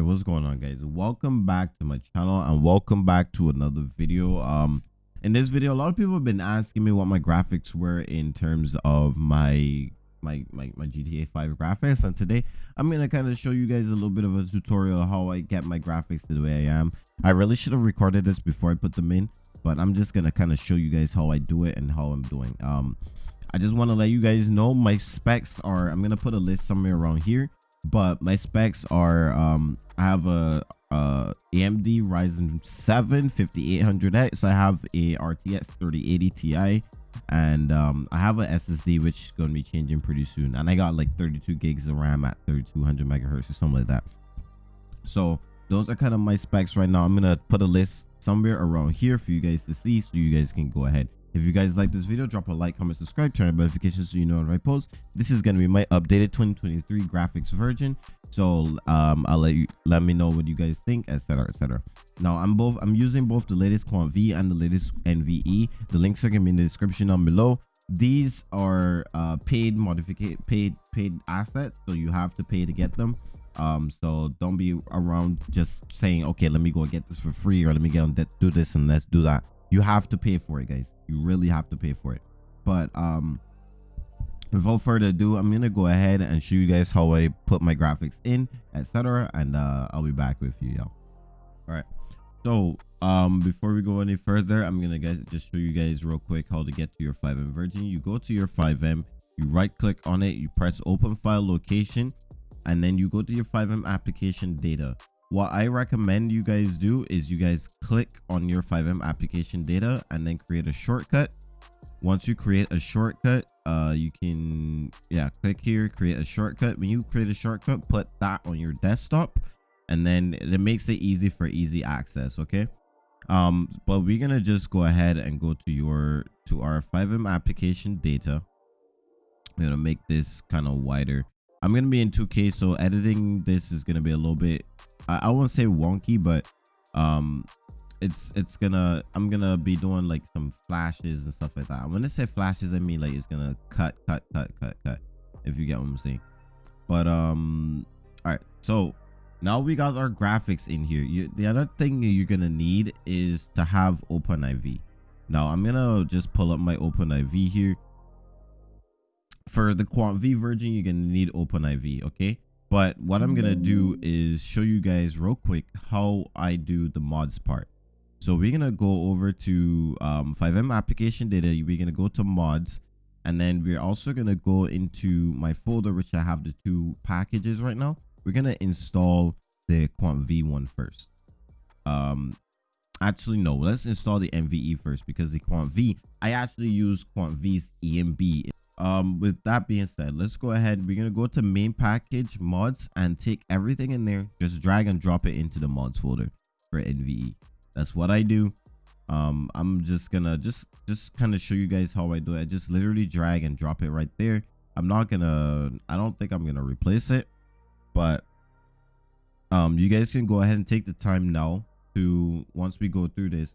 right what's going on guys? Welcome back to my channel and welcome back to another video. Um in this video a lot of people have been asking me what my graphics were in terms of my my my, my gta 5 graphics. And today i'm gonna kind of show you guys a little bit of a tutorial how i get my graphics to the way i am. I really should have recorded this before i put them in but i'm just gonna kind of show you guys how i do it and how i'm doing. Um i just want to let you guys know my specs are i'm gonna put a list somewhere around here but my specs are um i have a uh amd ryzen 7 5800x i have a rtx 3080 ti and um i have a ssd which is going to be changing pretty soon and i got like 32 gigs of ram at 3200 megahertz or something like that. So those are kind of my specs right now. I'm gonna put a list somewhere around here for you guys to see so you guys can go ahead if you guys like this video, drop a like, comment, subscribe, turn on notifications so you know when I post. This is gonna be my updated 2023 graphics version. So um, I'll let you let me know what you guys think, etc. etc. Now I'm both I'm using both the latest Quant V and the latest NVE. The links are gonna be in the description down below. These are uh, paid modification paid paid assets, so you have to pay to get them um so don't be around just saying okay let me go get this for free or let me get on that do this and let's do that you have to pay for it guys. You really have to pay for it. But um without further ado i'm gonna go ahead and show you guys how i put my graphics in etc and uh i'll be back with you y'all all right so um before we go any further i'm gonna guys just show you guys real quick how to get to your FiveM version you go to your FiveM you right click on it you press open file location and then you go to your FiveM application data what i recommend you guys do is you guys click on your FiveM application data and then create a shortcut. Once you create a shortcut uh you can yeah click here create a shortcut. When you create a shortcut put that on your desktop and then it makes it easy for easy access okay? Um but we're gonna just go ahead and go to your to our FiveM application data. I'm gonna make this kind of wider. I'm gonna be in 2k so editing this is gonna be a little bit I, I won't say wonky, but um it's it's gonna i'm gonna be doing like some flashes and stuff like that. When i say flashes i mean like it's gonna cut cut cut cut cut if you get what i'm saying. But um all right so now we got our graphics in here. You, the other thing you're gonna need is to have OpenIV now i'm gonna just pull up my OpenIV here. For the quant v version you're gonna need OpenIV okay but what i'm gonna do is show you guys real quick how i do the mods part. So we're gonna go over to um FiveM application data. We're gonna go to mods and then we're also gonna go into my folder which i have the two packages right now. We're gonna install the quant v one first. Um actually no. Let's install the NVE first because the quant v i actually use quant v's ENB um with that being said let's go ahead. We're gonna go to main package mods and take everything in there. Just drag and drop it into the mods folder for nve that's what i do. Um i'm just gonna just just kind of show you guys how i do it. I just literally drag and drop it right there. I'm not gonna i don't think i'm gonna replace it but um you guys can go ahead and take the time now to once we go through this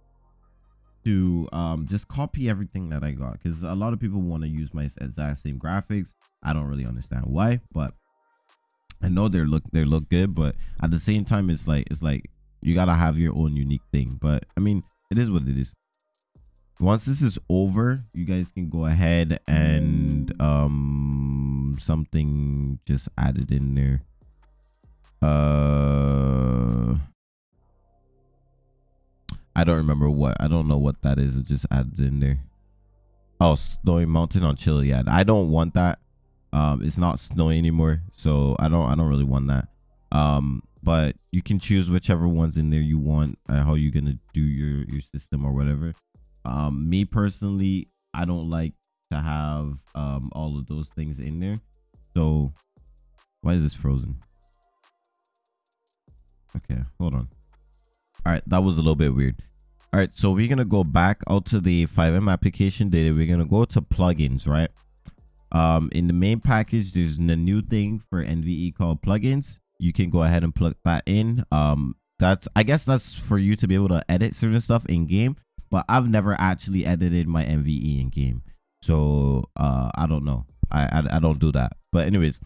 to um, just copy everything that I got because a lot of people want to use my exact same graphics. I don't really understand why, but I know they look they look good, but at the same time, it's like it's like you gotta have your own unique thing. But I mean, it is what it is. Once this is over, you guys can go ahead and um something just added in there. Uh I don't remember what. I don't know what that is. It just added in there. Oh, snowy mountain on Chiliad. I don't want that. Um, it's not snowy anymore, so I don't. I don't really want that. Um, but you can choose whichever ones in there you want. Uh, how you're gonna do your your system or whatever. Um, me personally, I don't like to have um all of those things in there. So, why is this frozen? Okay, hold on all right that was a little bit weird. All right so we're gonna go back out to the FiveM application data. We're gonna go to plugins right? Um in the main package there's a new thing for nve called plugins. You can go ahead and plug that in. Um that's i guess that's for you to be able to edit certain stuff in game but i've never actually edited my nve in game so uh i don't know. I, I i don't do that. But anyways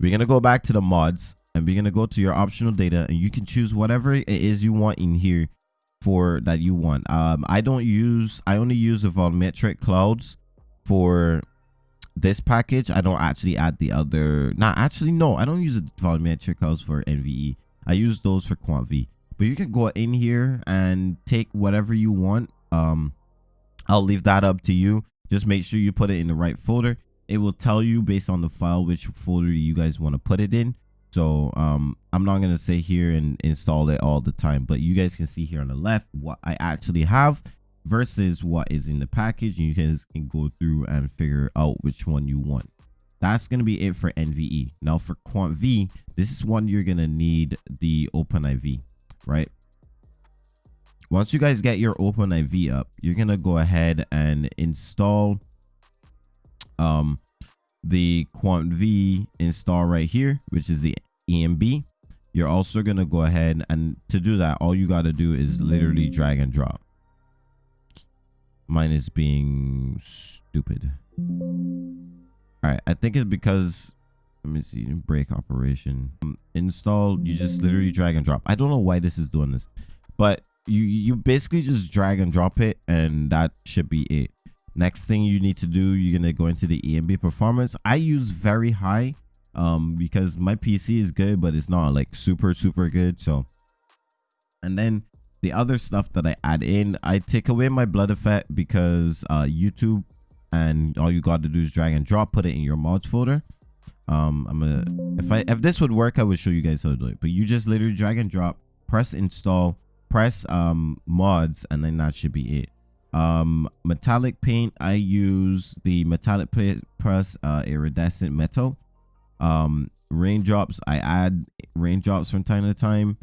we're gonna go back to the mods and we're gonna go to your optional data and you can choose whatever it is you want in here for that you want. Um i don't use i only use the volumetric clouds for this package. I don't actually add the other not actually no i don't use the volumetric clouds for nve i use those for quant v. But you can go in here and take whatever you want. Um i'll leave that up to you. Just make sure you put it in the right folder. It will tell you based on the file which folder you guys want to put it in so um i'm not going to sit here and install it all the time but you guys can see here on the left what i actually have versus what is in the package And you guys can go through and figure out which one you want. That's going to be it for nve now for quant v this is one you're going to need the OpenIV right? Once you guys get your OpenIV up you're going to go ahead and install um the quant v install right here which is the ENB you're also going to go ahead and to do that all you got to do is literally drag and drop. Mine is being stupid. All right i think it's because let me see break operation. Um, install you just literally drag and drop. I don't know why this is doing this but you you basically just drag and drop it and that should be it next thing you need to do you're gonna go into the ENB performance. I use very high um because my pc is good but it's not like super super good so. And then the other stuff that i add in i take away my blood effect because uh youtube and all you got to do is drag and drop put it in your mods folder. Um i'm gonna if i if this would work i would show you guys how to do it but you just literally drag and drop press install press um mods and then that should be it um metallic paint i use the metallic press uh iridescent metal. Um raindrops i add raindrops from time to time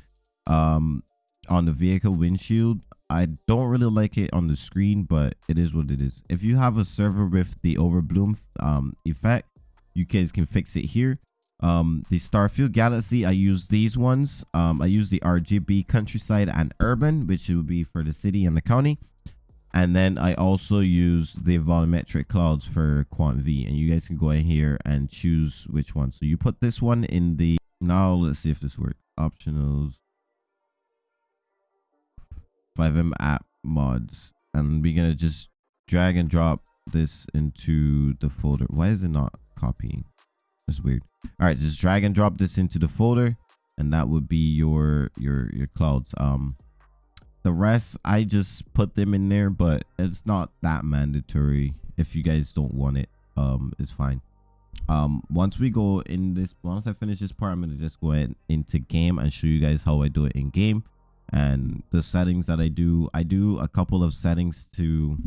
um on the vehicle windshield. I don't really like it on the screen but it is what it is. If you have a server with the overbloom um effect you guys can fix it here. Um the starfield galaxy i use these ones. Um i use the rgb countryside and urban which would be for the city and the county and then i also use the volumetric clouds for quant v. And you guys can go in here and choose which one. So you put this one in the now let's see if this works. Optionals. FiveM app mods. And we're gonna just drag and drop this into the folder. Why is it not copying? That's weird. All right just drag and drop this into the folder. And that would be your your your clouds. Um the rest i just put them in there but it's not that mandatory. If you guys don't want it um it's fine. Um once we go in this once i finish this part i'm gonna just go ahead into game and show you guys how i do it in game. And the settings that i do i do a couple of settings to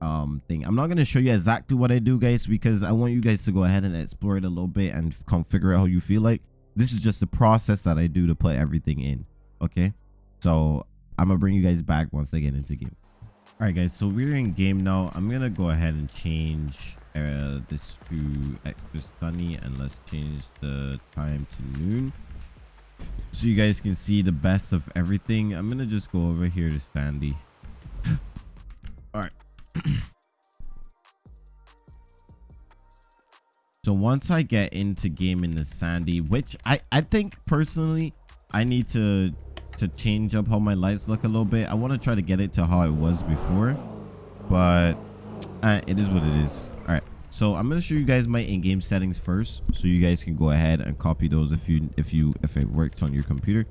um thing. I'm not going to show you exactly what i do guys because i want you guys to go ahead and explore it a little bit and come figure out how you feel like. This is just the process that i do to put everything in okay? So I'm gonna bring you guys back once I get into game. All right, guys. So we're in game now. I'm gonna go ahead and change uh, this to extra sunny, and let's change the time to noon, so you guys can see the best of everything. I'm gonna just go over here to Sandy. All right. so once I get into game in the Sandy, which I I think personally I need to to change up how my lights look a little bit. I want to try to get it to how it was before, but uh, it is what it is. All right. So I'm to show you guys my in-game settings first so you guys can go ahead and copy those if you if you if it works on your computer.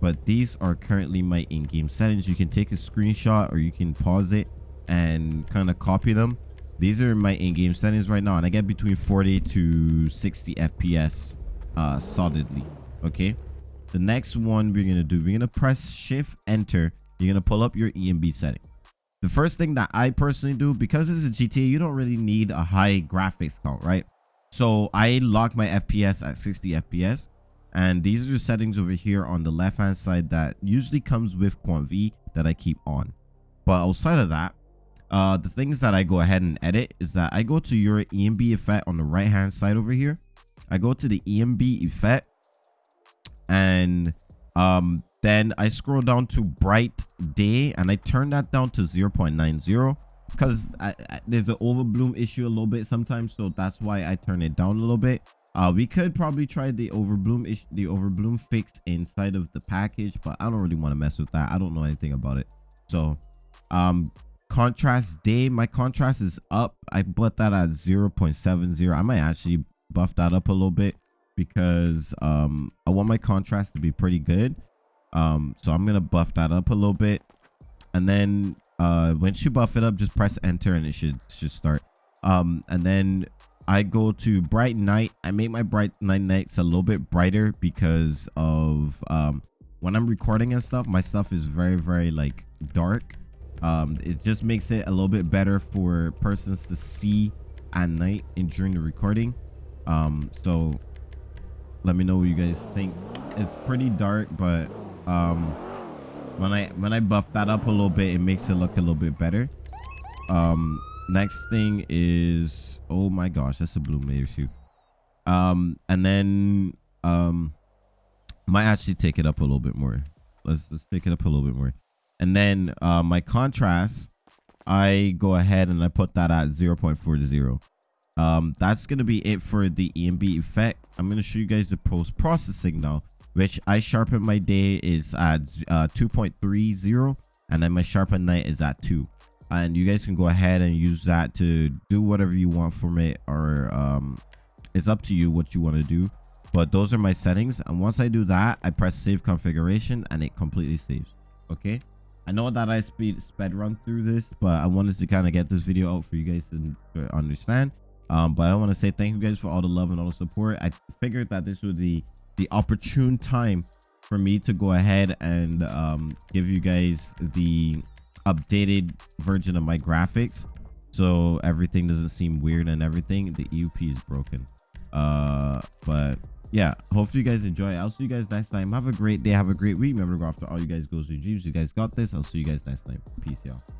But these are currently my in-game settings. You can take a screenshot or you can pause it and kind of copy them. These are my in-game settings right now and I get between 40 to 60 FPS uh solidly. Okay the next one we're gonna do we're gonna press shift enter. You're gonna pull up your ENB setting. The first thing that i personally do because this is a gta you don't really need a high graphics count right? So i lock my fps at 60 fps and these are the settings over here on the left hand side that usually comes with quant v that i keep on. But outside of that uh the things that i go ahead and edit is that i go to your ENB effect on the right hand side over here. I go to the ENB effect and um then i scroll down to bright day and i turn that down to 0.90 because there's an overbloom issue a little bit sometimes so that's why i turn it down a little bit. Uh we could probably try the overbloom ish the overbloom fix inside of the package but i don't really want to mess with that. I don't know anything about it. So um contrast day my contrast is up. I put that at 0.70 i might actually buff that up a little bit because um i want my contrast to be pretty good. Um so i'm gonna buff that up a little bit. And then uh once you buff it up just press enter and it should should start. Um and then i go to bright night i make my bright night nights a little bit brighter because of um when i'm recording and stuff my stuff is very very like dark. Um it just makes it a little bit better for persons to see at night and during the recording. Um so let me know what you guys think. It's pretty dark but um when i when i buff that up a little bit it makes it look a little bit better. Um next thing is oh my gosh that's a blue mayor shoe. Um and then um might actually take it up a little bit more. Let's let's take it up a little bit more. And then uh, my contrast i go ahead and i put that at 0.40 um that's gonna be it for the ENB effect. I'm gonna show you guys the post processing now which i sharpen my day is at uh 2.30 and then my sharpen night is at 2 and you guys can go ahead and use that to do whatever you want from it or um it's up to you what you want to do. But those are my settings and once i do that i press save configuration and it completely saves okay? I know that i speed sped run through this but i wanted to kind of get this video out for you guys to, to understand um but i want to say thank you guys for all the love and all the support. I figured that this was the the opportune time for me to go ahead and um give you guys the updated version of my graphics. So everything doesn't seem weird and everything. The eup is broken. Uh but yeah hopefully you guys enjoy. I'll see you guys next time. Have a great day. Have a great week. Remember to go after all you guys goals and dreams. You guys got this. I'll see you guys next time. Peace y'all